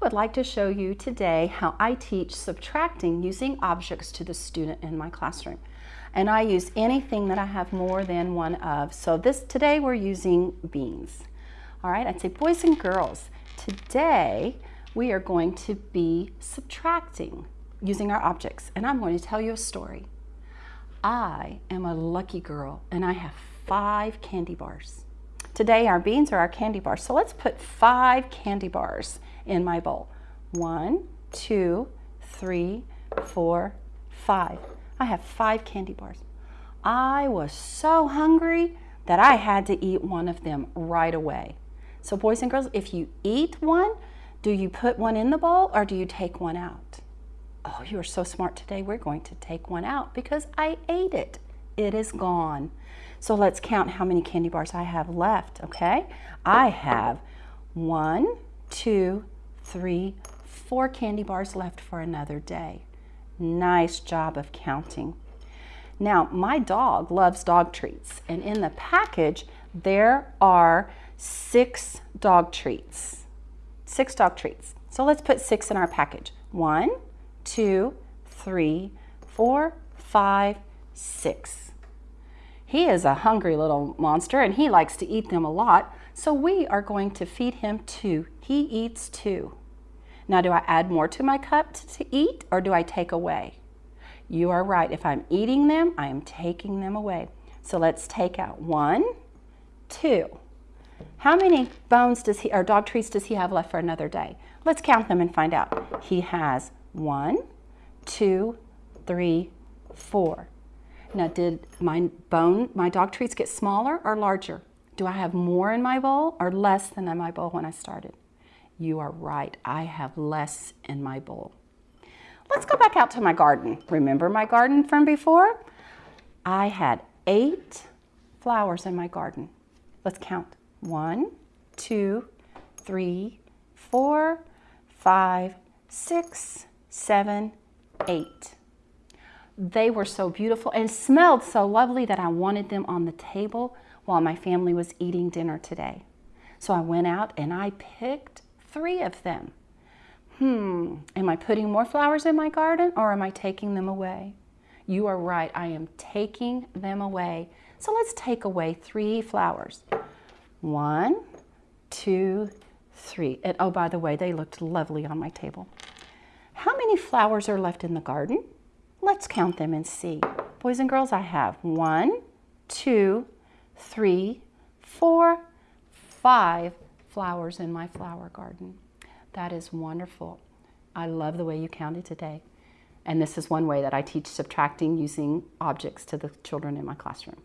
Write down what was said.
would like to show you today how I teach subtracting using objects to the student in my classroom. And I use anything that I have more than one of. So this today we're using beans. All right, I'd say boys and girls, today we are going to be subtracting using our objects. And I'm going to tell you a story. I am a lucky girl and I have five candy bars. Today our beans are our candy bars. So let's put five candy bars in my bowl. One, two, three, four, five. I have five candy bars. I was so hungry that I had to eat one of them right away. So boys and girls, if you eat one, do you put one in the bowl or do you take one out? Oh, you are so smart today. We're going to take one out because I ate it. It is gone. So let's count how many candy bars I have left, okay? I have one, two, three, four candy bars left for another day. Nice job of counting. Now, my dog loves dog treats, and in the package, there are six dog treats. Six dog treats. So let's put six in our package. One, two, three, four, five, six. He is a hungry little monster and he likes to eat them a lot, so we are going to feed him two. He eats two. Now, do I add more to my cup to eat or do I take away? You are right. If I'm eating them, I am taking them away. So let's take out one, two. How many bones does he, or dog treats does he have left for another day? Let's count them and find out. He has one, two, three, four. Now, did my bone, my dog treats get smaller or larger? Do I have more in my bowl or less than in my bowl when I started? You are right, I have less in my bowl. Let's go back out to my garden. Remember my garden from before? I had eight flowers in my garden. Let's count. One, two, three, four, five, six, seven, eight. They were so beautiful and smelled so lovely that I wanted them on the table while my family was eating dinner today. So I went out and I picked three of them. Hmm, am I putting more flowers in my garden or am I taking them away? You are right, I am taking them away. So let's take away three flowers. One, two, three. And oh, by the way, they looked lovely on my table. How many flowers are left in the garden? Let's count them and see. Boys and girls, I have one, two, three, four, five flowers in my flower garden. That is wonderful. I love the way you counted today. And this is one way that I teach subtracting using objects to the children in my classroom.